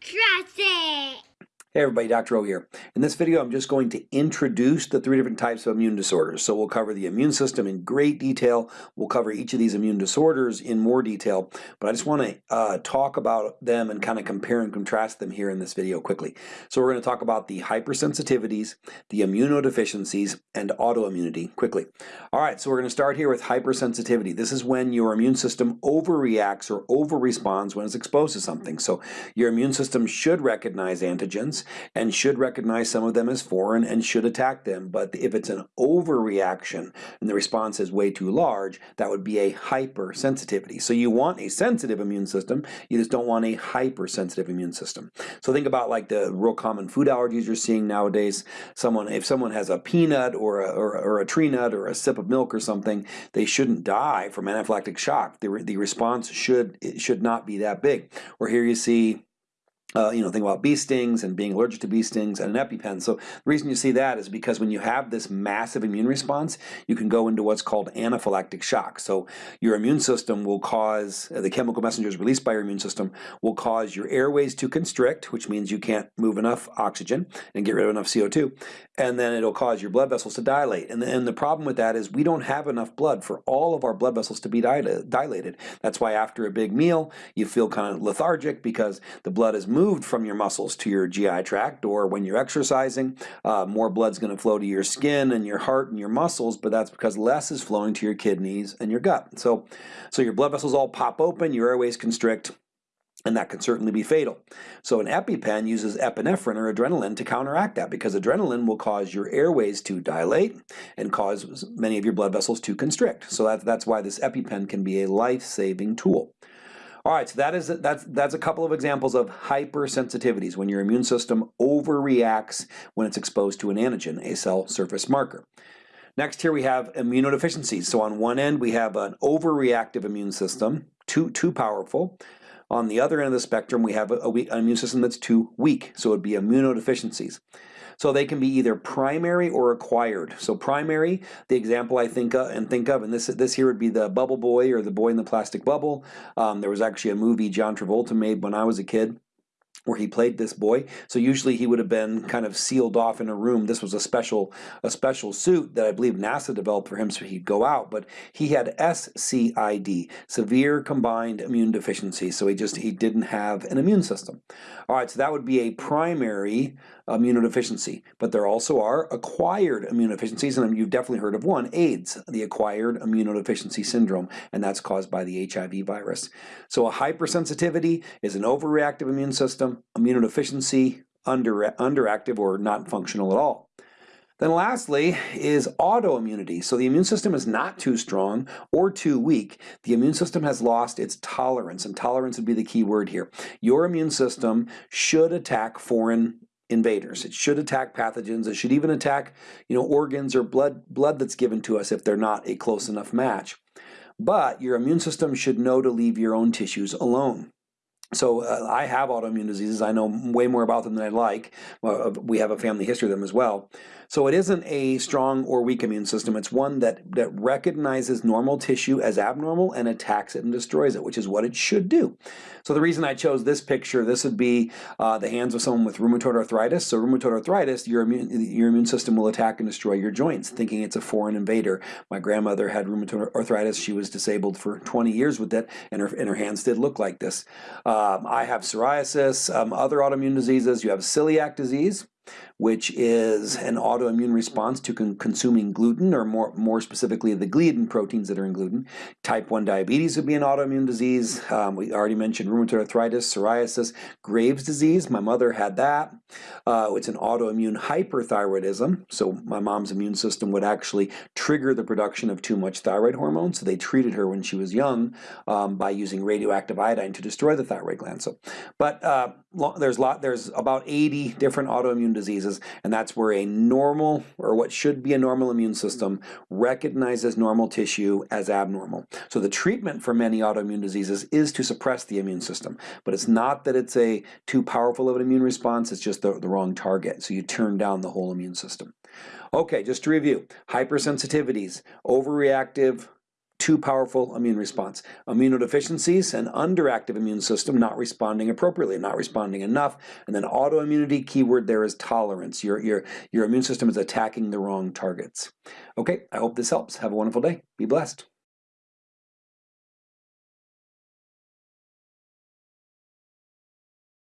Trust it! Hey everybody, Dr. O here. In this video I'm just going to introduce the three different types of immune disorders. So we'll cover the immune system in great detail, we'll cover each of these immune disorders in more detail, but I just want to uh, talk about them and kind of compare and contrast them here in this video quickly. So we're going to talk about the hypersensitivities, the immunodeficiencies, and autoimmunity quickly. Alright, so we're going to start here with hypersensitivity. This is when your immune system overreacts or overresponds when it's exposed to something. So your immune system should recognize antigens, and should recognize some of them as foreign and should attack them. But if it's an overreaction and the response is way too large, that would be a hypersensitivity. So you want a sensitive immune system, you just don't want a hypersensitive immune system. So think about like the real common food allergies you're seeing nowadays. Someone, if someone has a peanut or a, or, or a tree nut or a sip of milk or something, they shouldn't die from anaphylactic shock. The, the response should, should not be that big. Or here you see uh, you know, think about bee stings and being allergic to bee stings and an EpiPen. So the reason you see that is because when you have this massive immune response, you can go into what's called anaphylactic shock. So your immune system will cause, uh, the chemical messengers released by your immune system will cause your airways to constrict, which means you can't move enough oxygen and get rid of enough CO2. And then it'll cause your blood vessels to dilate. And and the problem with that is we don't have enough blood for all of our blood vessels to be dilated. That's why after a big meal, you feel kind of lethargic because the blood is moved from your muscles to your GI tract or when you're exercising, uh, more blood's going to flow to your skin and your heart and your muscles, but that's because less is flowing to your kidneys and your gut. So, so your blood vessels all pop open, your airways constrict, and that can certainly be fatal. So an EpiPen uses epinephrine or adrenaline to counteract that because adrenaline will cause your airways to dilate and cause many of your blood vessels to constrict. So that, that's why this EpiPen can be a life-saving tool. All right, so that is that's that's a couple of examples of hypersensitivities when your immune system overreacts when it's exposed to an antigen, a cell surface marker. Next here we have immunodeficiencies. So on one end we have an overreactive immune system, too too powerful. On the other end of the spectrum we have a, a weak, an immune system that's too weak, so it would be immunodeficiencies. So they can be either primary or acquired. So primary, the example I think of, and think of, and this this here would be the bubble boy or the boy in the plastic bubble. Um, there was actually a movie John Travolta made when I was a kid where he played this boy. So usually he would have been kind of sealed off in a room. This was a special a special suit that I believe NASA developed for him so he'd go out. But he had SCID, severe combined immune deficiency. So he just he didn't have an immune system. All right, so that would be a primary immunodeficiency. But there also are acquired immunodeficiencies, and you've definitely heard of one, AIDS, the acquired immunodeficiency syndrome, and that's caused by the HIV virus. So a hypersensitivity is an overreactive immune system, immunodeficiency, under, underactive or not functional at all. Then lastly is autoimmunity. So the immune system is not too strong or too weak. The immune system has lost its tolerance, and tolerance would be the key word here. Your immune system should attack foreign invaders. It should attack pathogens. It should even attack, you know, organs or blood blood that's given to us if they're not a close enough match. But your immune system should know to leave your own tissues alone. So uh, I have autoimmune diseases. I know way more about them than I'd like. Uh, we have a family history of them as well. So it isn't a strong or weak immune system. It's one that, that recognizes normal tissue as abnormal and attacks it and destroys it, which is what it should do. So the reason I chose this picture, this would be uh, the hands of someone with rheumatoid arthritis. So rheumatoid arthritis, your immune, your immune system will attack and destroy your joints, thinking it's a foreign invader. My grandmother had rheumatoid arthritis. She was disabled for 20 years with it, and her, and her hands did look like this. Um, I have psoriasis, um, other autoimmune diseases. You have celiac disease, which is an autoimmune response to con consuming gluten, or more, more specifically the gliadin proteins that are in gluten. Type 1 diabetes would be an autoimmune disease. Um, we already mentioned rheumatoid arthritis, psoriasis, Graves' disease. My mother had that. Uh, it's an autoimmune hyperthyroidism. So my mom's immune system would actually trigger the production of too much thyroid hormone. So they treated her when she was young um, by using radioactive iodine to destroy the thyroid gland. So, but uh, there's lot there's about 80 different autoimmune diseases, and that's where a normal, or what should be a normal immune mm-hmm. system, recognizes normal tissue as abnormal. So the treatment for many autoimmune diseases is to suppress the immune system, but it's not that it's a too powerful of an immune response, it's just the, the wrong target. So you turn down the whole immune system. Okay, just to review, hypersensitivities, overreactive, too powerful immune response. Immunodeficiencies, an underactive immune system not responding appropriately, not responding enough. And then autoimmunity, keyword there is tolerance. Your, your, your immune system is attacking the wrong targets. Okay, I hope this helps. Have a wonderful day. Be blessed.